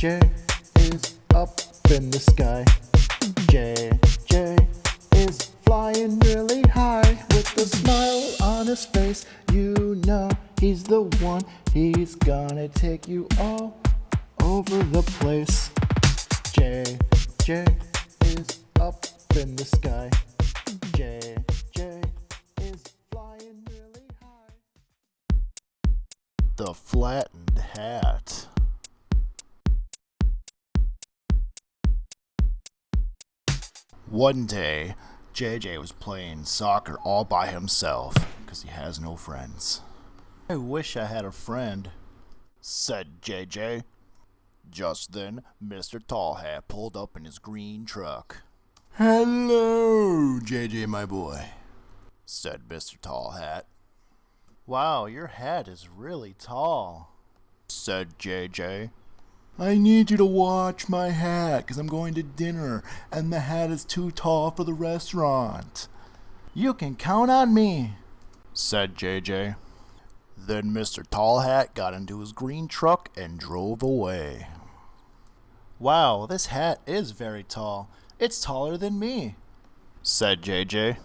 JJ is up in the sky. JJ is flying really high with a smile on his face. You know he's the one, he's gonna take you all over the place. JJ is up in the sky. JJ is flying really high. The flattened hat. One day, JJ was playing soccer all by himself because he has no friends. I wish I had a friend, said JJ. Just then, Mr. Tall Hat pulled up in his green truck. Hello, JJ, my boy, said Mr. Tall Hat. Wow, your hat is really tall, said JJ. I need you to watch my hat because I'm going to dinner and the hat is too tall for the restaurant. You can count on me, said JJ. Then Mr. Tall Hat got into his green truck and drove away. Wow, this hat is very tall. It's taller than me, said JJ.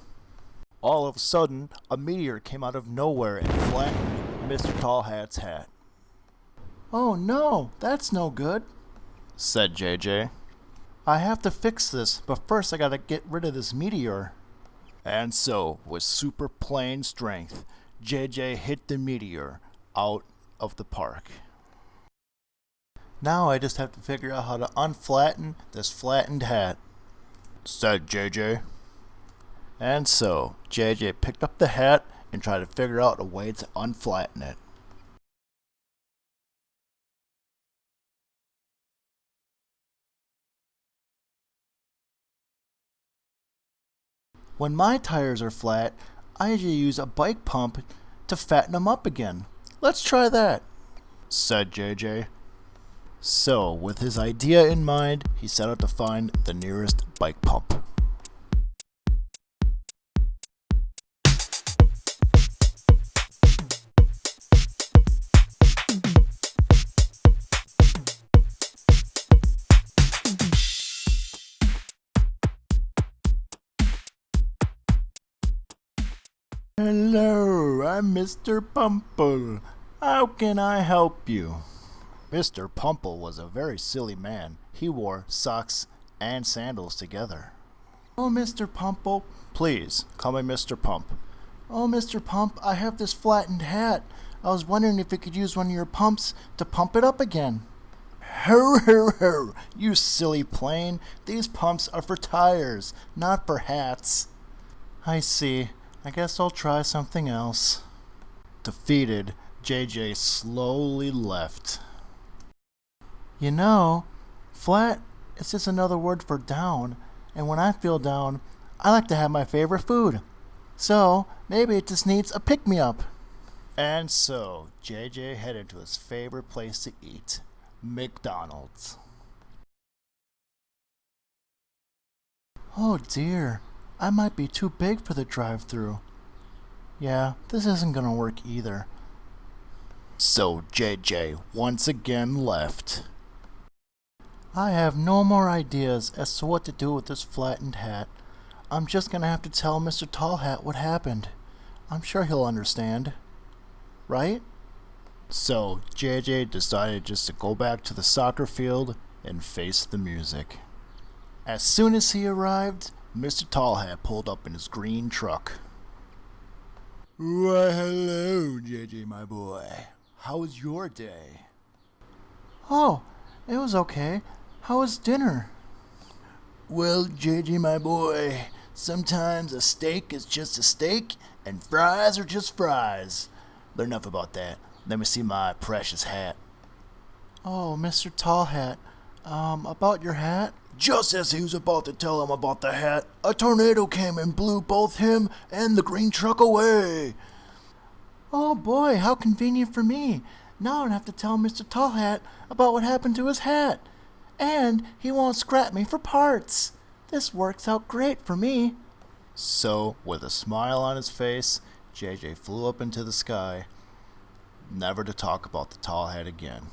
All of a sudden, a meteor came out of nowhere and flattened Mr. Tall Hat's hat. Oh no, that's no good, said JJ. I have to fix this, but first I gotta get rid of this meteor. And so, with super plane strength, JJ hit the meteor out of the park. Now I just have to figure out how to unflatten this flattened hat, said JJ. And so, JJ picked up the hat and tried to figure out a way to unflatten it. When my tires are flat, I usually use a bike pump to fatten them up again. Let's try that, said JJ. So, with his idea in mind, he set out to find the nearest bike pump. Hello, I'm Mr. Pumple. How can I help you? Mr. Pumple was a very silly man. He wore socks and sandals together. Oh, Mr. Pumple. Please, call me Mr. Pump. Oh, Mr. Pump, I have this flattened hat. I was wondering if you could use one of your pumps to pump it up again. Ho, ho, ho, you silly plane. These pumps are for tires, not for hats. I see. I guess I'll try something else. Defeated, JJ slowly left. You know, flat is just another word for down, and when I feel down, I like to have my favorite food. So, maybe it just needs a pick me up. And so, JJ headed to his favorite place to eat McDonald's. Oh dear, I might be too big for the drive through. Yeah, this isn't gonna work either. So JJ once again left. I have no more ideas as to what to do with this flattened hat. I'm just gonna have to tell Mr. Tall Hat what happened. I'm sure he'll understand. Right? So JJ decided just to go back to the soccer field and face the music. As soon as he arrived, Mr. Tall Hat pulled up in his green truck. Why, hello, JJ, my boy. How was your day? Oh, it was okay. How was dinner? Well, JJ, my boy, sometimes a steak is just a steak, and fries are just fries. But enough about that. Let me see my precious hat. Oh, Mr. Tall Hat, um, about your hat? Just as he was about to tell him about the hat, a tornado came and blew both him and the green truck away. Oh boy, how convenient for me. Now I don't have to tell Mr. Tall Hat about what happened to his hat. And he won't scrap me for parts. This works out great for me. So, with a smile on his face, JJ flew up into the sky, never to talk about the tall hat again.